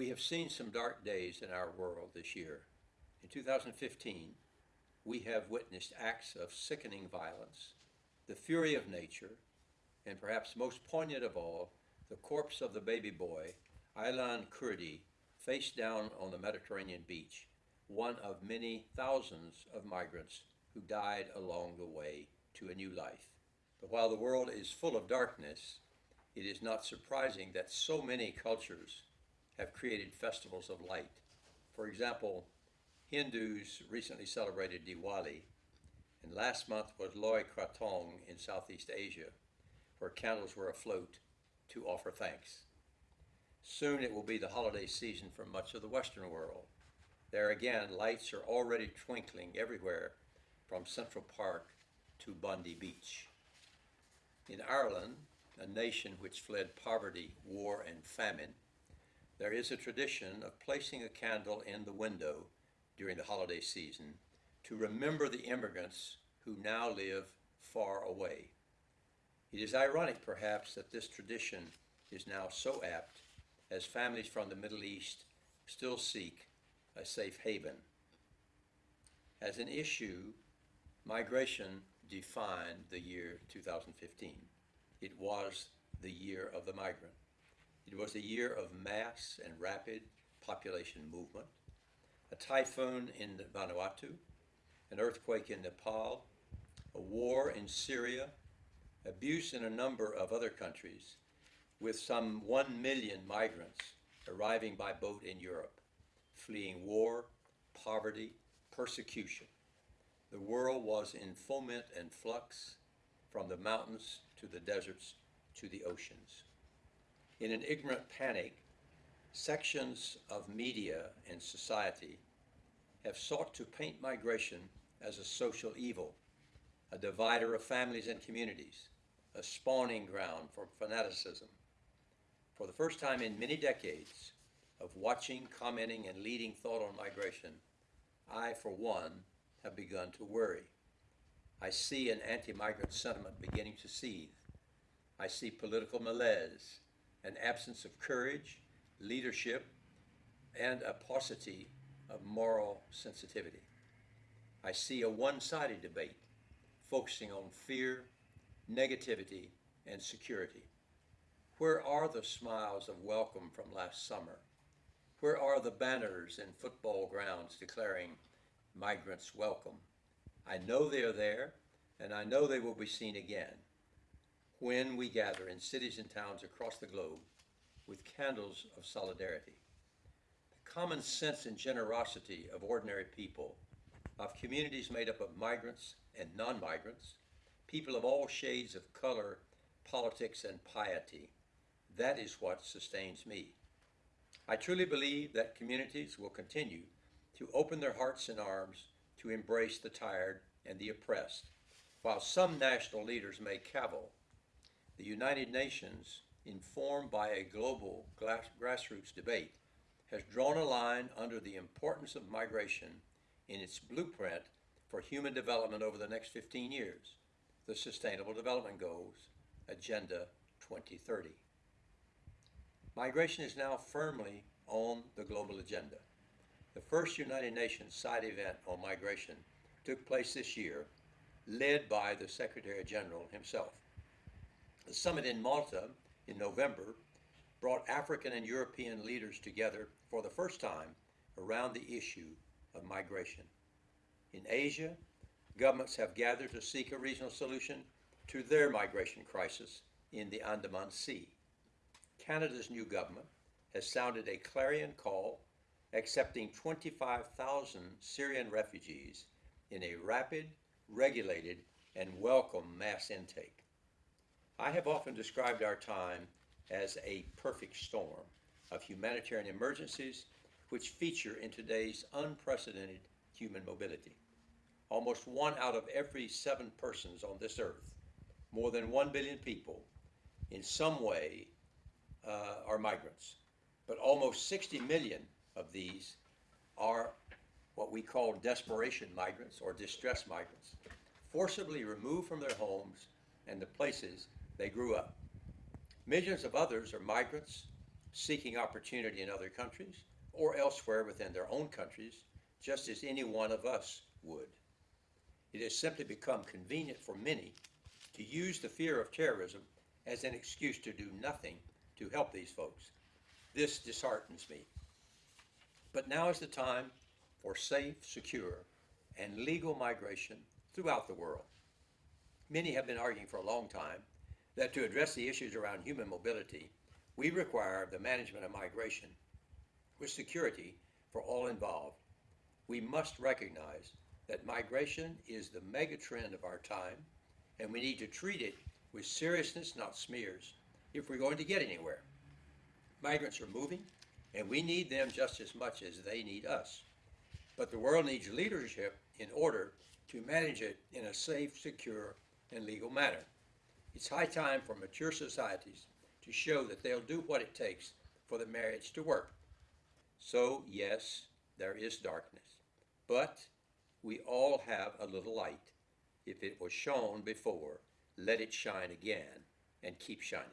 We have seen some dark days in our world this year. In 2015, we have witnessed acts of sickening violence, the fury of nature, and perhaps most poignant of all, the corpse of the baby boy, Aylan Kurdi, face down on the Mediterranean beach, one of many thousands of migrants who died along the way to a new life. But while the world is full of darkness, it is not surprising that so many cultures have created festivals of light. For example, Hindus recently celebrated Diwali, and last month was Loy Krathong in Southeast Asia, where candles were afloat to offer thanks. Soon it will be the holiday season for much of the Western world. There again, lights are already twinkling everywhere from Central Park to Bondi Beach. In Ireland, a nation which fled poverty, war, and famine, there is a tradition of placing a candle in the window during the holiday season to remember the immigrants who now live far away. It is ironic, perhaps, that this tradition is now so apt as families from the Middle East still seek a safe haven. As an issue, migration defined the year 2015. It was the year of the migrant. It was a year of mass and rapid population movement, a typhoon in Vanuatu, an earthquake in Nepal, a war in Syria, abuse in a number of other countries, with some 1 million migrants arriving by boat in Europe, fleeing war, poverty, persecution. The world was in foment and flux, from the mountains to the deserts to the oceans. In an ignorant panic, sections of media and society have sought to paint migration as a social evil, a divider of families and communities, a spawning ground for fanaticism. For the first time in many decades of watching, commenting, and leading thought on migration, I, for one, have begun to worry. I see an anti-migrant sentiment beginning to seethe. I see political malaise, an absence of courage, leadership, and a paucity of moral sensitivity. I see a one-sided debate focusing on fear, negativity, and security. Where are the smiles of welcome from last summer? Where are the banners in football grounds declaring migrants welcome? I know they are there, and I know they will be seen again when we gather in cities and towns across the globe with candles of solidarity. The common sense and generosity of ordinary people, of communities made up of migrants and non-migrants, people of all shades of color, politics, and piety, that is what sustains me. I truly believe that communities will continue to open their hearts and arms to embrace the tired and the oppressed. While some national leaders may cavil, the United Nations, informed by a global grassroots debate, has drawn a line under the importance of migration in its blueprint for human development over the next 15 years, the Sustainable Development Goals, Agenda 2030. Migration is now firmly on the global agenda. The first United Nations side event on migration took place this year, led by the Secretary General himself. The summit in Malta in November brought African and European leaders together for the first time around the issue of migration. In Asia, governments have gathered to seek a regional solution to their migration crisis in the Andaman Sea. Canada's new government has sounded a clarion call accepting 25,000 Syrian refugees in a rapid, regulated, and welcome mass intake. I have often described our time as a perfect storm of humanitarian emergencies which feature in today's unprecedented human mobility. Almost one out of every seven persons on this earth, more than one billion people, in some way uh, are migrants. But almost 60 million of these are what we call desperation migrants or distress migrants, forcibly removed from their homes and the places they grew up. Millions of others are migrants seeking opportunity in other countries or elsewhere within their own countries, just as any one of us would. It has simply become convenient for many to use the fear of terrorism as an excuse to do nothing to help these folks. This disheartens me. But now is the time for safe, secure, and legal migration throughout the world. Many have been arguing for a long time that to address the issues around human mobility, we require the management of migration with security for all involved. We must recognize that migration is the mega trend of our time, and we need to treat it with seriousness, not smears, if we're going to get anywhere. Migrants are moving, and we need them just as much as they need us. But the world needs leadership in order to manage it in a safe, secure, and legal manner. It's high time for mature societies to show that they'll do what it takes for the marriage to work. So, yes, there is darkness, but we all have a little light. If it was shone before, let it shine again and keep shining.